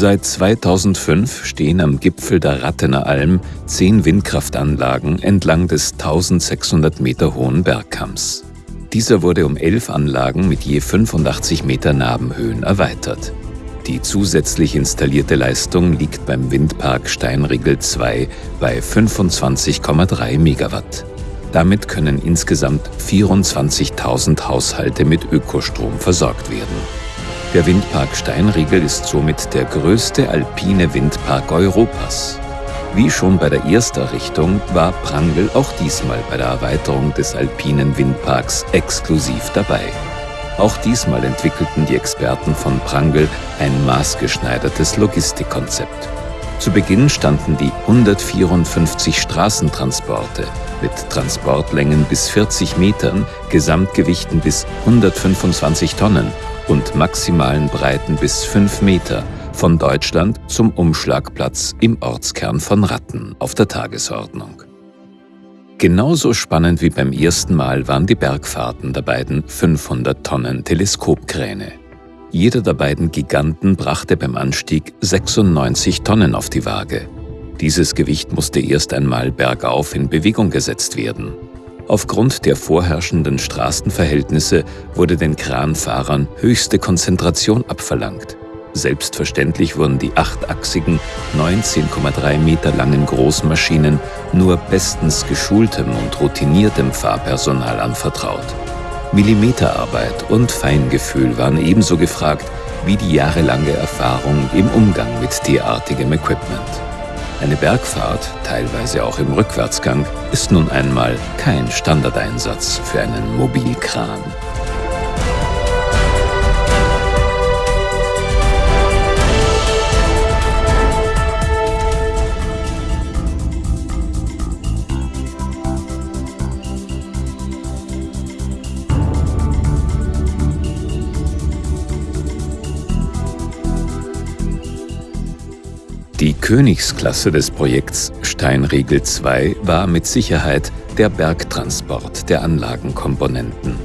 Seit 2005 stehen am Gipfel der Rattener Alm zehn Windkraftanlagen entlang des 1600 Meter hohen Bergkamms. Dieser wurde um elf Anlagen mit je 85 Meter Nabenhöhen erweitert. Die zusätzlich installierte Leistung liegt beim Windpark Steinriegel 2 bei 25,3 Megawatt. Damit können insgesamt 24.000 Haushalte mit Ökostrom versorgt werden. Der Windpark Steinriegel ist somit der größte alpine Windpark Europas. Wie schon bei der Ersterrichtung war Prangl auch diesmal bei der Erweiterung des alpinen Windparks exklusiv dabei. Auch diesmal entwickelten die Experten von Prangl ein maßgeschneidertes Logistikkonzept. Zu Beginn standen die 154 Straßentransporte mit Transportlängen bis 40 Metern, Gesamtgewichten bis 125 Tonnen und maximalen Breiten bis 5 Meter von Deutschland zum Umschlagplatz im Ortskern von Ratten auf der Tagesordnung. Genauso spannend wie beim ersten Mal waren die Bergfahrten der beiden 500 Tonnen Teleskopkräne. Jeder der beiden Giganten brachte beim Anstieg 96 Tonnen auf die Waage. Dieses Gewicht musste erst einmal bergauf in Bewegung gesetzt werden. Aufgrund der vorherrschenden Straßenverhältnisse wurde den Kranfahrern höchste Konzentration abverlangt. Selbstverständlich wurden die achtachsigen, 19,3 Meter langen Großmaschinen nur bestens geschultem und routiniertem Fahrpersonal anvertraut. Millimeterarbeit und Feingefühl waren ebenso gefragt wie die jahrelange Erfahrung im Umgang mit derartigem Equipment. Eine Bergfahrt, teilweise auch im Rückwärtsgang, ist nun einmal kein Standardeinsatz für einen Mobilkran. Königsklasse des Projekts Steinriegel 2 war mit Sicherheit der Bergtransport der Anlagenkomponenten.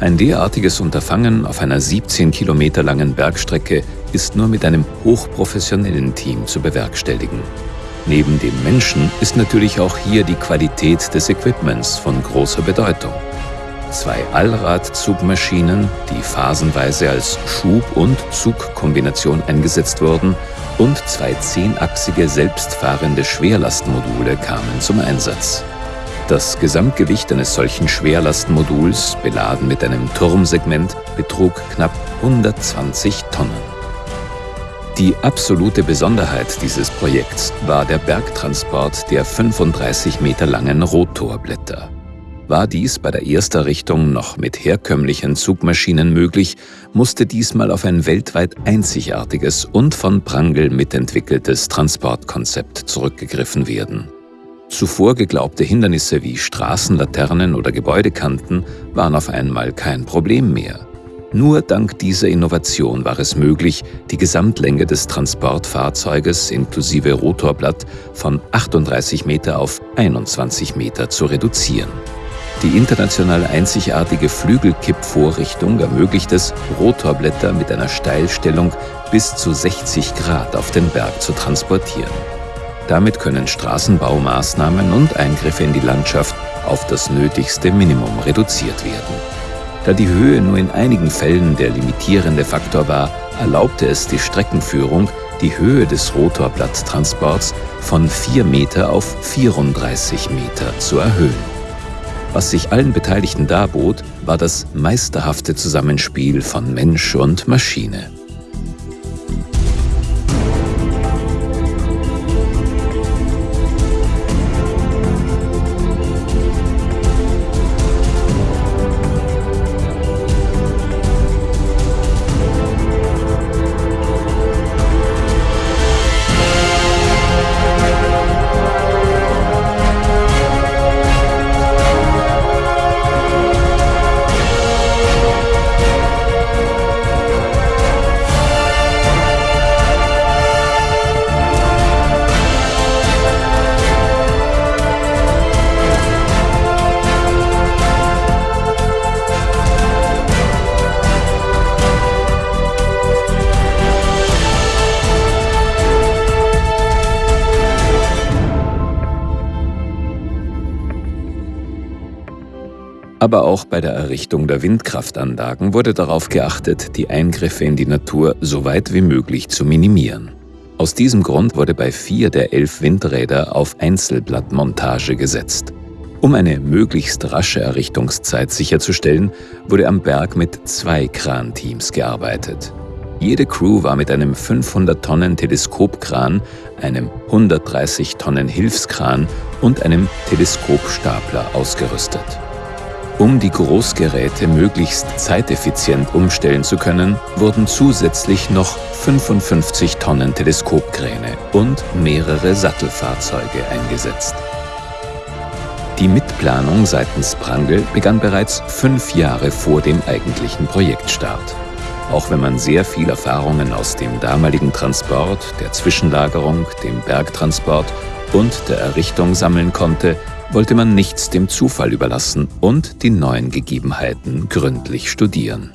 Ein derartiges Unterfangen auf einer 17 Kilometer langen Bergstrecke ist nur mit einem hochprofessionellen Team zu bewerkstelligen. Neben dem Menschen ist natürlich auch hier die Qualität des Equipments von großer Bedeutung. Zwei Allradzugmaschinen, die phasenweise als Schub- und Zugkombination eingesetzt wurden, und zwei zehnachsige selbstfahrende Schwerlastmodule kamen zum Einsatz. Das Gesamtgewicht eines solchen Schwerlastmoduls, beladen mit einem Turmsegment, betrug knapp 120 Tonnen. Die absolute Besonderheit dieses Projekts war der Bergtransport der 35 Meter langen Rotorblätter. War dies bei der Ersterrichtung noch mit herkömmlichen Zugmaschinen möglich, musste diesmal auf ein weltweit einzigartiges und von Prangl mitentwickeltes Transportkonzept zurückgegriffen werden. Zuvor geglaubte Hindernisse wie Straßenlaternen oder Gebäudekanten waren auf einmal kein Problem mehr. Nur dank dieser Innovation war es möglich, die Gesamtlänge des Transportfahrzeuges inklusive Rotorblatt von 38 Meter auf 21 Meter zu reduzieren. Die international einzigartige Flügelkippvorrichtung ermöglicht es, Rotorblätter mit einer Steilstellung bis zu 60 Grad auf den Berg zu transportieren. Damit können Straßenbaumaßnahmen und Eingriffe in die Landschaft auf das nötigste Minimum reduziert werden. Da die Höhe nur in einigen Fällen der limitierende Faktor war, erlaubte es die Streckenführung, die Höhe des Rotorblatttransports von 4 Meter auf 34 Meter zu erhöhen. Was sich allen Beteiligten darbot, war das meisterhafte Zusammenspiel von Mensch und Maschine. Aber auch bei der Errichtung der Windkraftanlagen wurde darauf geachtet, die Eingriffe in die Natur so weit wie möglich zu minimieren. Aus diesem Grund wurde bei vier der elf Windräder auf Einzelblattmontage gesetzt. Um eine möglichst rasche Errichtungszeit sicherzustellen, wurde am Berg mit zwei Kranteams gearbeitet. Jede Crew war mit einem 500 Tonnen Teleskopkran, einem 130 Tonnen Hilfskran und einem Teleskopstapler ausgerüstet. Um die Großgeräte möglichst zeiteffizient umstellen zu können, wurden zusätzlich noch 55 Tonnen Teleskopkräne und mehrere Sattelfahrzeuge eingesetzt. Die Mitplanung seitens Prangl begann bereits fünf Jahre vor dem eigentlichen Projektstart. Auch wenn man sehr viel Erfahrungen aus dem damaligen Transport, der Zwischenlagerung, dem Bergtransport und der Errichtung sammeln konnte, wollte man nichts dem Zufall überlassen und die neuen Gegebenheiten gründlich studieren.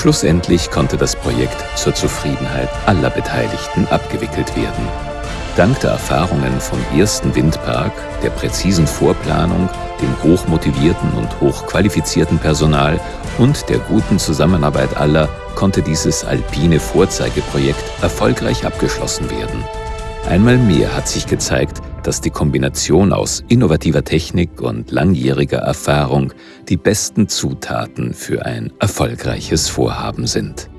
Schlussendlich konnte das Projekt zur Zufriedenheit aller Beteiligten abgewickelt werden. Dank der Erfahrungen vom ersten Windpark, der präzisen Vorplanung, dem hochmotivierten und hochqualifizierten Personal und der guten Zusammenarbeit aller konnte dieses alpine Vorzeigeprojekt erfolgreich abgeschlossen werden. Einmal mehr hat sich gezeigt, dass die Kombination aus innovativer Technik und langjähriger Erfahrung die besten Zutaten für ein erfolgreiches Vorhaben sind.